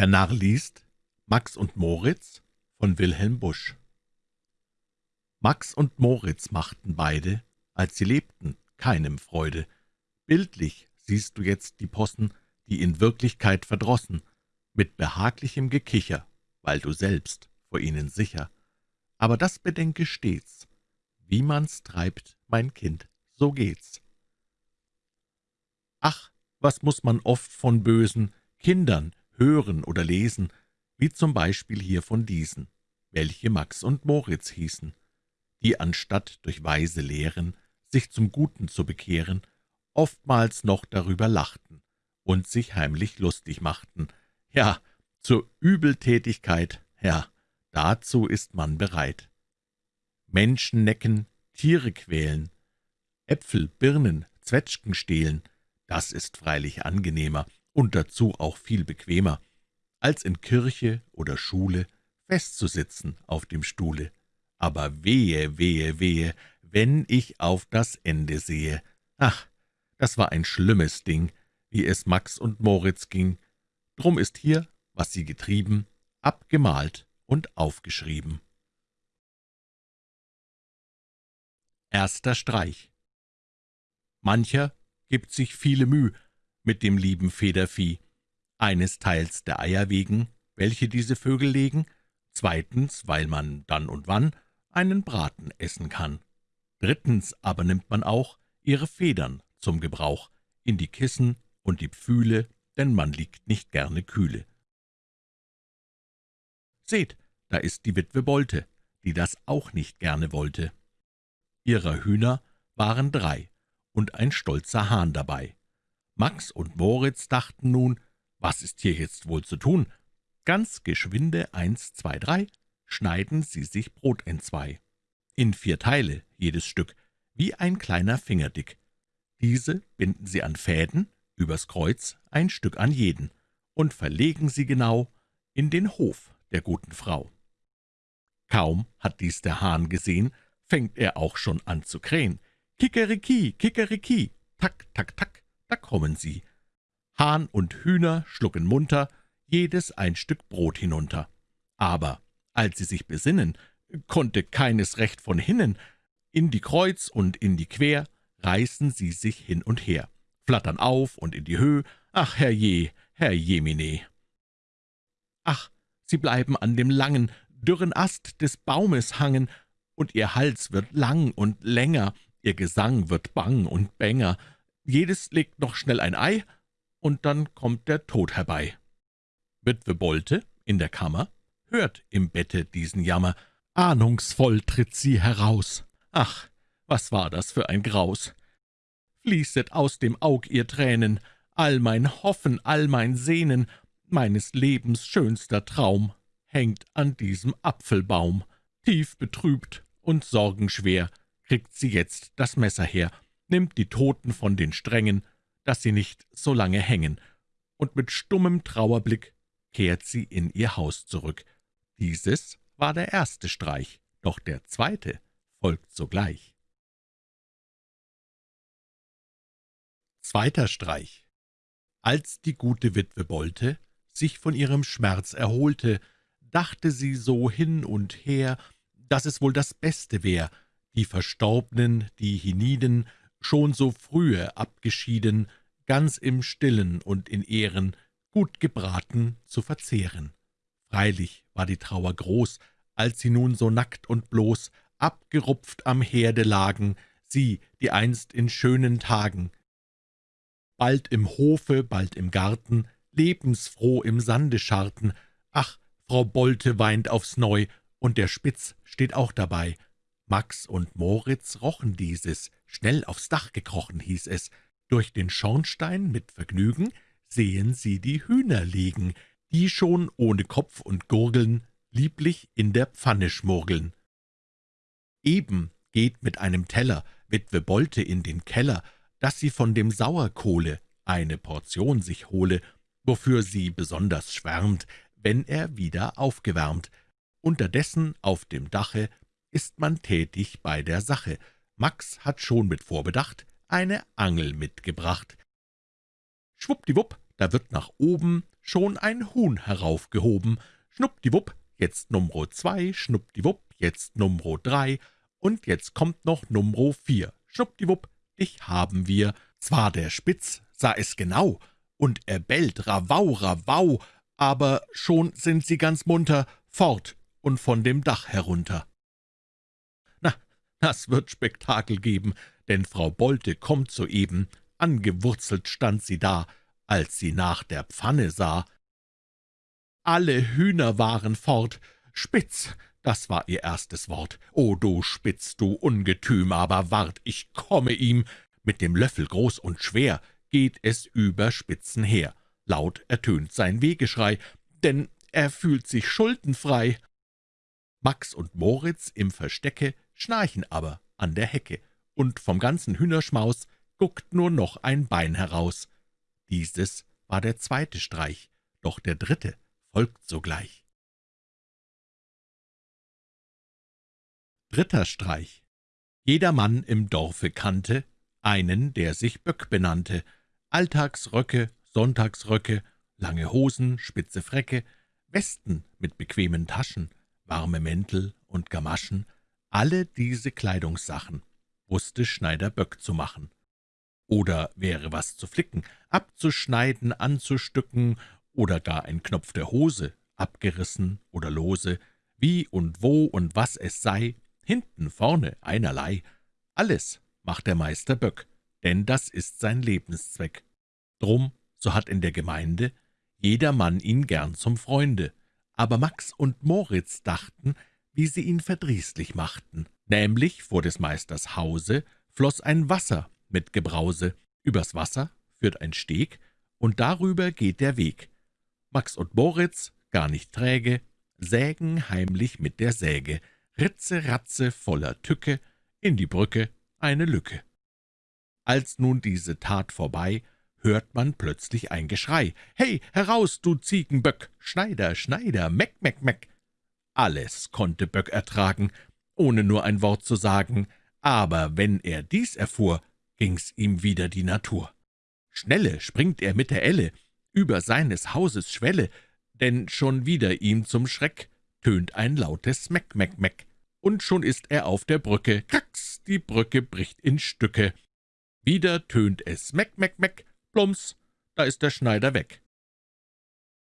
Der Narr liest Max und Moritz von Wilhelm Busch Max und Moritz machten beide, als sie lebten, keinem Freude. Bildlich siehst du jetzt die Possen, die in Wirklichkeit verdrossen, mit behaglichem Gekicher, weil du selbst vor ihnen sicher. Aber das bedenke stets, wie man's treibt, mein Kind, so geht's. Ach, was muss man oft von bösen Kindern hören oder lesen, wie zum Beispiel hier von diesen, welche Max und Moritz hießen, die anstatt durch weise Lehren sich zum Guten zu bekehren, oftmals noch darüber lachten und sich heimlich lustig machten. Ja, zur Übeltätigkeit, ja, dazu ist man bereit. Menschen necken, Tiere quälen, Äpfel, Birnen, Zwetschgen stehlen, das ist freilich angenehmer und dazu auch viel bequemer, als in Kirche oder Schule festzusitzen auf dem Stuhle. Aber wehe, wehe, wehe, wenn ich auf das Ende sehe. Ach, das war ein schlimmes Ding, wie es Max und Moritz ging. Drum ist hier, was sie getrieben, abgemalt und aufgeschrieben. Erster Streich Mancher gibt sich viele Müh mit dem lieben Federvieh, eines Teils der Eier wegen, welche diese Vögel legen, zweitens, weil man dann und wann einen Braten essen kann. Drittens aber nimmt man auch ihre Federn zum Gebrauch in die Kissen und die Pfühle, denn man liegt nicht gerne kühle. Seht, da ist die Witwe Bolte, die das auch nicht gerne wollte. Ihrer Hühner waren drei und ein stolzer Hahn dabei. Max und Moritz dachten nun, was ist hier jetzt wohl zu tun? Ganz geschwinde, eins, zwei, drei, schneiden sie sich Brot entzwei. In vier Teile, jedes Stück, wie ein kleiner Finger dick. Diese binden sie an Fäden, übers Kreuz, ein Stück an jeden, und verlegen sie genau in den Hof der guten Frau. Kaum hat dies der Hahn gesehen, fängt er auch schon an zu krähen. Kikeriki, Kikeriki, tak, tak, tak, da kommen sie. Hahn und Hühner schlucken munter, jedes ein Stück Brot hinunter. Aber als sie sich besinnen, konnte keines recht von hinnen, in die Kreuz und in die Quer reißen sie sich hin und her, flattern auf und in die Höhe, ach herrje, Herr Jemine. Ach, sie bleiben an dem langen, dürren Ast des Baumes hangen, und ihr Hals wird lang und länger, ihr Gesang wird bang und bänger, jedes legt noch schnell ein Ei, und dann kommt der Tod herbei. Witwe Bolte in der Kammer hört im Bette diesen Jammer, ahnungsvoll tritt sie heraus. Ach, was war das für ein Graus! Fließet aus dem Aug ihr Tränen, all mein Hoffen, all mein Sehnen, meines Lebens schönster Traum, hängt an diesem Apfelbaum. Tief betrübt und sorgenschwer kriegt sie jetzt das Messer her, nimmt die Toten von den Strängen, dass sie nicht so lange hängen, und mit stummem Trauerblick kehrt sie in ihr Haus zurück. Dieses war der erste Streich, doch der zweite folgt sogleich. Zweiter Streich Als die gute Witwe Bolte sich von ihrem Schmerz erholte, dachte sie so hin und her, dass es wohl das Beste wär, die Verstorbnen, die hienieden, schon so frühe abgeschieden, ganz im Stillen und in Ehren, gut gebraten zu verzehren. Freilich war die Trauer groß, als sie nun so nackt und bloß, abgerupft am Herde lagen, sie, die einst in schönen Tagen, bald im Hofe, bald im Garten, lebensfroh im Sande scharten. Ach, Frau Bolte weint aufs Neu, und der Spitz steht auch dabei. Max und Moritz rochen dieses, schnell aufs Dach gekrochen hieß es. Durch den Schornstein mit Vergnügen sehen sie die Hühner liegen, die schon ohne Kopf und Gurgeln lieblich in der Pfanne schmurgeln. Eben geht mit einem Teller Witwe Bolte in den Keller, dass sie von dem Sauerkohle eine Portion sich hole, wofür sie besonders schwärmt, wenn er wieder aufgewärmt. Unterdessen auf dem Dache ist man tätig bei der Sache. Max hat schon mit Vorbedacht eine Angel mitgebracht. Schwuppdiwupp, da wird nach oben schon ein Huhn heraufgehoben. Schnuppdiwupp, jetzt Numro zwei, schnuppdiwupp, jetzt Numro drei, und jetzt kommt noch Numro vier. Schnuppdiwupp, dich haben wir. Zwar der Spitz sah es genau, und er bellt Rawau, Rawau, aber schon sind sie ganz munter fort und von dem Dach herunter. Das wird Spektakel geben, denn Frau Bolte kommt soeben, angewurzelt stand sie da, als sie nach der Pfanne sah. Alle Hühner waren fort, Spitz, das war ihr erstes Wort. »O du Spitz, du Ungetüm, aber wart, ich komme ihm!« Mit dem Löffel groß und schwer geht es über Spitzen her. Laut ertönt sein Wehgeschrei, denn er fühlt sich schuldenfrei. Max und Moritz im Verstecke schnarchen aber an der Hecke, und vom ganzen Hühnerschmaus guckt nur noch ein Bein heraus. Dieses war der zweite Streich, doch der dritte folgt sogleich. Dritter Streich Jeder Mann im Dorfe kannte einen, der sich Böck benannte, Alltagsröcke, Sonntagsröcke, lange Hosen, spitze Fräcke, Westen mit bequemen Taschen, warme Mäntel und Gamaschen, alle diese Kleidungssachen wusste Schneider Böck zu machen. Oder wäre was zu flicken, abzuschneiden, anzustücken, oder gar ein Knopf der Hose, abgerissen oder lose, wie und wo und was es sei, hinten, vorne, einerlei. Alles macht der Meister Böck, denn das ist sein Lebenszweck. Drum, so hat in der Gemeinde jeder Mann ihn gern zum Freunde. Aber Max und Moritz dachten, wie sie ihn verdrießlich machten. Nämlich vor des Meisters Hause floß ein Wasser mit Gebrause, übers Wasser führt ein Steg, und darüber geht der Weg. Max und Moritz, gar nicht träge, sägen heimlich mit der Säge, Ritze, Ratze, voller Tücke, in die Brücke eine Lücke. Als nun diese Tat vorbei, hört man plötzlich ein Geschrei. »Hey, heraus, du Ziegenböck! Schneider, Schneider, Meck, Meck, Meck!« Alles konnte Böck ertragen, ohne nur ein Wort zu sagen, aber wenn er dies erfuhr, ging's ihm wieder die Natur. Schnelle springt er mit der Elle über seines Hauses Schwelle, denn schon wieder ihm zum Schreck tönt ein lautes Meck, Meck, Meck und schon ist er auf der Brücke. Kracks, die Brücke bricht in Stücke. Wieder tönt es Meck, Meck, Meck, plumps, da ist der Schneider weg.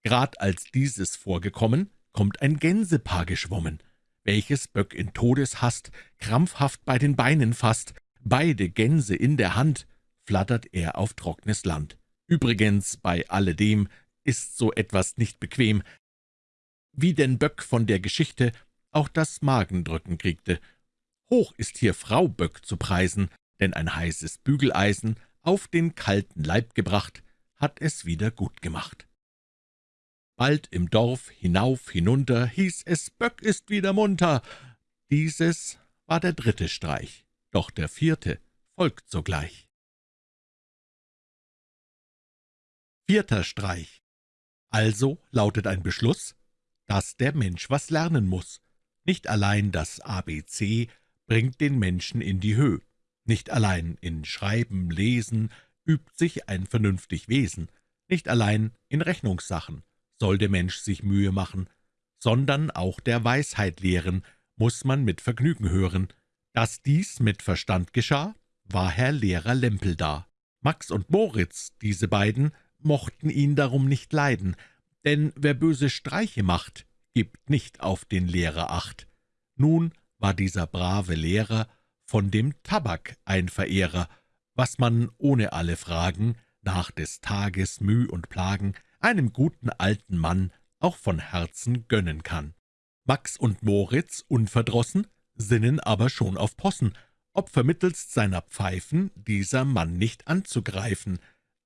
Grad als dieses vorgekommen, kommt ein Gänsepaar geschwommen, welches Böck in Todeshast krampfhaft bei den Beinen fasst, beide Gänse in der Hand, flattert er auf trocknes Land. Übrigens, bei alledem ist so etwas nicht bequem, wie denn Böck von der Geschichte auch das Magendrücken kriegte. Hoch ist hier Frau Böck zu preisen, denn ein heißes Bügeleisen auf den kalten Leib gebracht, hat es wieder gut gemacht. Bald im Dorf hinauf, hinunter, hieß es, Böck ist wieder munter. Dieses war der dritte Streich, doch der vierte folgt sogleich. Vierter Streich Also lautet ein Beschluss, dass der Mensch was lernen muss. Nicht allein das ABC bringt den Menschen in die Höhe, nicht allein in Schreiben, Lesen übt sich ein vernünftig Wesen, nicht allein in Rechnungssachen soll der Mensch sich Mühe machen, sondern auch der Weisheit lehren, muss man mit Vergnügen hören. Dass dies mit Verstand geschah, war Herr Lehrer Lempel da. Max und Moritz, diese beiden, mochten ihn darum nicht leiden, denn wer böse Streiche macht, gibt nicht auf den Lehrer Acht. Nun war dieser brave Lehrer von dem Tabak ein Verehrer, was man ohne alle Fragen, nach des Tages Müh und Plagen, einem guten alten Mann auch von Herzen gönnen kann. Max und Moritz, unverdrossen, sinnen aber schon auf Possen, ob vermittelst seiner Pfeifen dieser Mann nicht anzugreifen.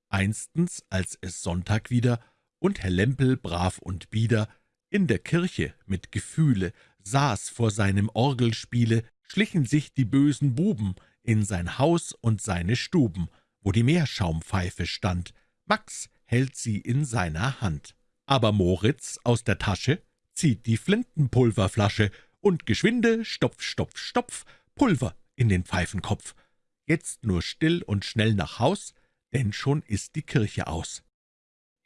Einstens, als es Sonntag wieder und Herr Lempel brav und bieder in der Kirche mit Gefühle saß vor seinem Orgelspiele, schlichen sich die bösen Buben in sein Haus und seine Stuben, wo die Meerschaumpfeife stand. Max hält sie in seiner Hand. Aber Moritz aus der Tasche zieht die Flintenpulverflasche und geschwinde, stopf, stopf, stopf, Pulver in den Pfeifenkopf. Jetzt nur still und schnell nach Haus, denn schon ist die Kirche aus.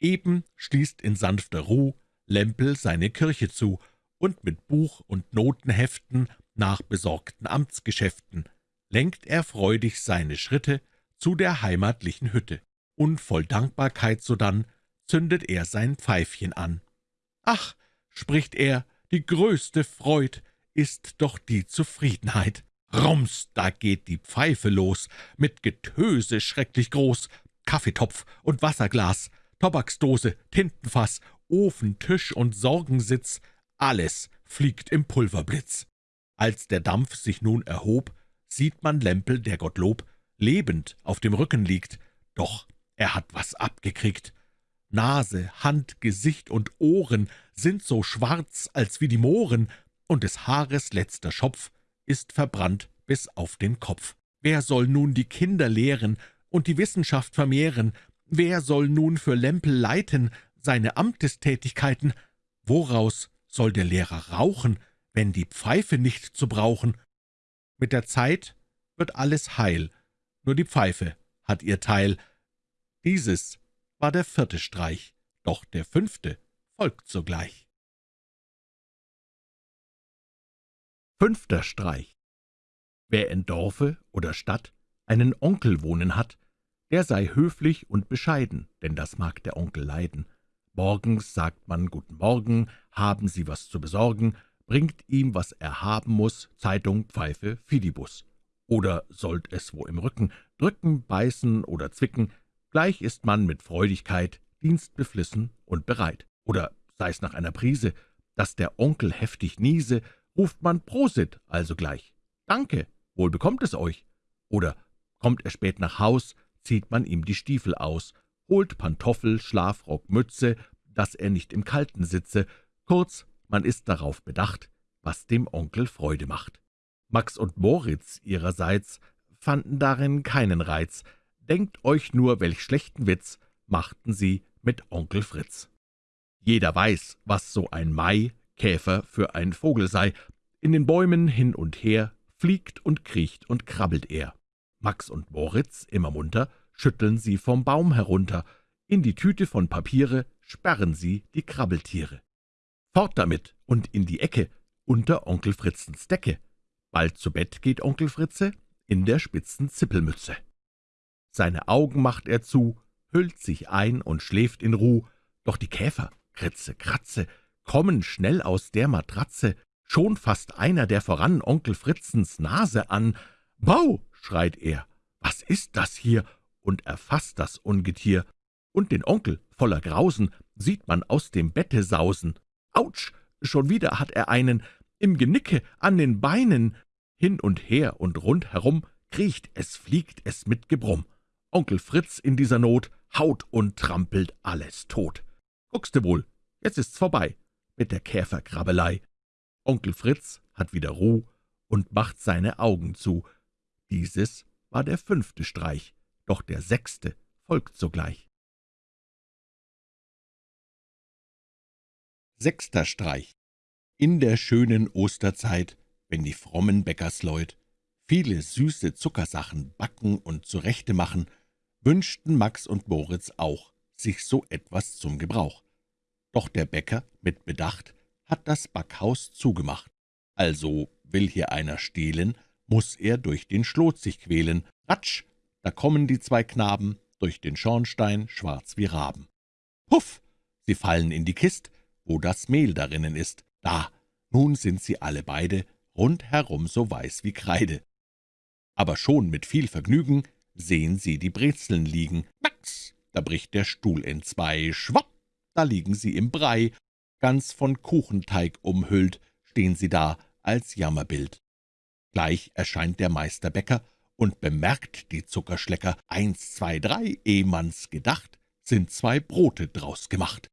Eben schließt in sanfter Ruh Lempel seine Kirche zu, und mit Buch und Notenheften nach besorgten Amtsgeschäften lenkt er freudig seine Schritte zu der heimatlichen Hütte, und voll Dankbarkeit sodann zündet er sein Pfeifchen an. »Ach«, spricht er, »die größte Freud ist doch die Zufriedenheit.« Rums, da geht die Pfeife los, mit Getöse schrecklich groß, Kaffeetopf und Wasserglas, Tobaksdose, Tintenfass, Ofen, Tisch und Sorgensitz, alles fliegt im Pulverblitz. Als der Dampf sich nun erhob, sieht man Lempel, der Gottlob, lebend auf dem Rücken liegt, doch er hat was abgekriegt. Nase, Hand, Gesicht und Ohren sind so schwarz als wie die Mohren, und des Haares letzter Schopf ist verbrannt bis auf den Kopf. Wer soll nun die Kinder lehren und die Wissenschaft vermehren? Wer soll nun für Lempel leiten seine Amtestätigkeiten? Woraus soll der Lehrer rauchen, wenn die Pfeife nicht zu brauchen? Mit der Zeit wird alles heil, nur die Pfeife hat ihr Teil. Dieses war der vierte Streich, doch der fünfte folgt sogleich. Fünfter Streich Wer in Dorfe oder Stadt einen Onkel wohnen hat, der sei höflich und bescheiden, denn das mag der Onkel leiden. Morgens sagt man »Guten Morgen«, haben Sie was zu besorgen, bringt ihm, was er haben muss, Zeitung, Pfeife, Fidibus. Oder sollt es wo im Rücken, drücken, beißen oder zwicken, gleich ist man mit Freudigkeit dienstbeflissen und bereit. Oder sei's nach einer Prise, dass der Onkel heftig niese, ruft man Prosit also gleich. »Danke, wohl bekommt es euch.« Oder kommt er spät nach Haus, zieht man ihm die Stiefel aus, holt Pantoffel, Schlafrock, Mütze, dass er nicht im Kalten sitze, kurz, man ist darauf bedacht, was dem Onkel Freude macht. Max und Moritz ihrerseits fanden darin keinen Reiz, denkt euch nur, welch schlechten Witz machten sie mit Onkel Fritz. Jeder weiß, was so ein Mai, Käfer für ein Vogel sei, in den Bäumen hin und her, fliegt und kriecht und krabbelt er. Max und Moritz, immer munter, schütteln sie vom Baum herunter, in die Tüte von Papiere sperren sie die Krabbeltiere. Fort damit und in die Ecke, unter Onkel Fritzens Decke. Bald zu Bett geht Onkel Fritze, in der spitzen Zippelmütze. Seine Augen macht er zu, hüllt sich ein und schläft in Ruh, doch die Käfer, Kritze, Kratze, kommen schnell aus der Matratze, Schon fasst einer der voran Onkel Fritzens Nase an. »Bau«, schreit er, »was ist das hier?« und erfasst das Ungetier. Und den Onkel, voller Grausen, sieht man aus dem Bette sausen. »Autsch«, schon wieder hat er einen, im Genicke, an den Beinen. Hin und her und rund herum kriecht es, fliegt es mit Gebrumm. Onkel Fritz in dieser Not haut und trampelt alles tot. Guckste wohl, jetzt ist's vorbei mit der Käferkrabbelei. Onkel Fritz hat wieder Ruh und macht seine Augen zu. Dieses war der fünfte Streich, doch der sechste folgt sogleich. Sechster Streich In der schönen Osterzeit, wenn die frommen Bäckersleut viele süße Zuckersachen backen und zurechte machen, wünschten Max und Moritz auch sich so etwas zum Gebrauch. Doch der Bäcker mit Bedacht hat das Backhaus zugemacht. Also will hier einer stehlen, muss er durch den Schlot sich quälen. Ratsch, da kommen die zwei Knaben durch den Schornstein, schwarz wie Raben. Puff, sie fallen in die Kist, wo das Mehl darinnen ist. Da, nun sind sie alle beide rundherum so weiß wie Kreide. Aber schon mit viel Vergnügen sehen sie die Brezeln liegen. Max, da bricht der Stuhl in zwei. Schwapp, da liegen sie im Brei ganz von Kuchenteig umhüllt, stehen sie da als Jammerbild. Gleich erscheint der Meister Bäcker und bemerkt die Zuckerschlecker. Eins, zwei, drei, eh man's gedacht, sind zwei Brote draus gemacht.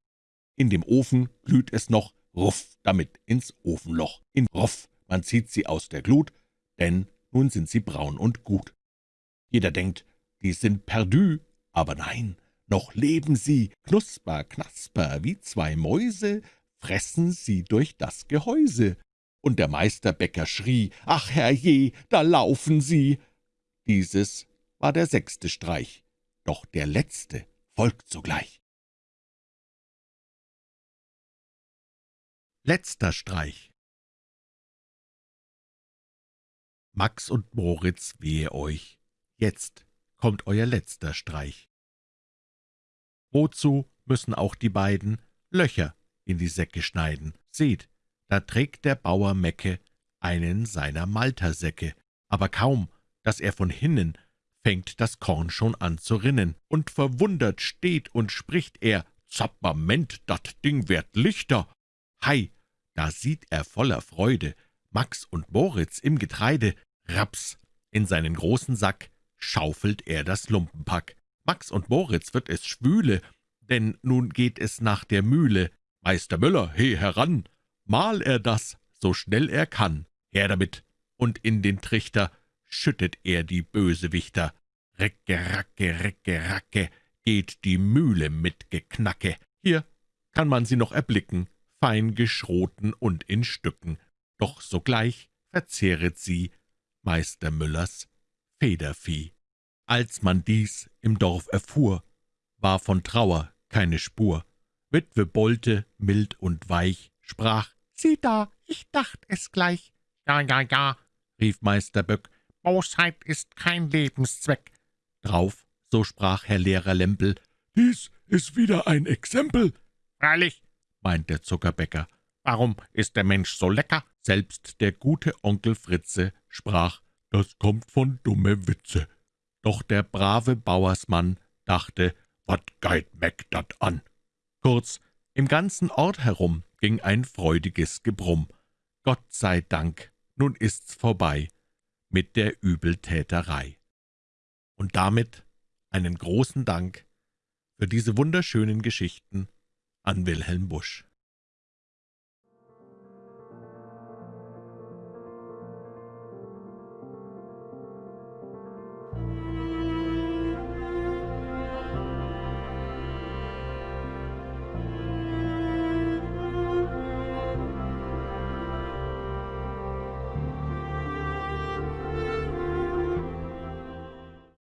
In dem Ofen glüht es noch, ruff, damit ins Ofenloch. In ruff, man zieht sie aus der Glut, denn nun sind sie braun und gut. Jeder denkt, die sind perdu, aber nein, noch leben sie, knusper, knasper, wie zwei Mäuse, fressen sie durch das Gehäuse. Und der Meisterbäcker schrie, »Ach, herrje, da laufen sie!« Dieses war der sechste Streich, doch der letzte folgt sogleich. Letzter Streich Max und Moritz, wehe euch! Jetzt kommt euer letzter Streich. Wozu müssen auch die beiden Löcher in die Säcke schneiden? Seht, da trägt der Bauer Mecke einen seiner Maltersäcke, aber kaum, dass er von hinnen, fängt das Korn schon an zu rinnen, und verwundert steht und spricht er, »Zappament, dat Ding wird lichter!« Hei, da sieht er voller Freude Max und Moritz im Getreide, raps, in seinen großen Sack schaufelt er das Lumpenpack. Max und Moritz wird es schwüle, denn nun geht es nach der Mühle. Meister Müller, he heran, mal er das, so schnell er kann. Her damit, und in den Trichter schüttet er die Bösewichter. Recke, racke, recke, racke, geht die Mühle mit Geknacke. Hier kann man sie noch erblicken, fein geschroten und in Stücken. Doch sogleich verzehret sie Meister Müllers Federvieh. Als man dies im Dorf erfuhr, war von Trauer keine Spur. Witwe Bolte, mild und weich, sprach, »Sieh da, ich dacht es gleich.« »Ja, ja, ja«, rief Meister Böck, »Bosheit ist kein Lebenszweck.« Drauf, so sprach Herr Lehrer Lempel, »Dies ist wieder ein Exempel.« »Freilich«, meint der Zuckerbäcker, »warum ist der Mensch so lecker?« Selbst der gute Onkel Fritze sprach, »Das kommt von dumme Witze.« Doch der brave Bauersmann dachte, »Wat geit Meck dat an?« Kurz, im ganzen Ort herum ging ein freudiges Gebrumm. Gott sei Dank, nun ist's vorbei mit der Übeltäterei. Und damit einen großen Dank für diese wunderschönen Geschichten an Wilhelm Busch.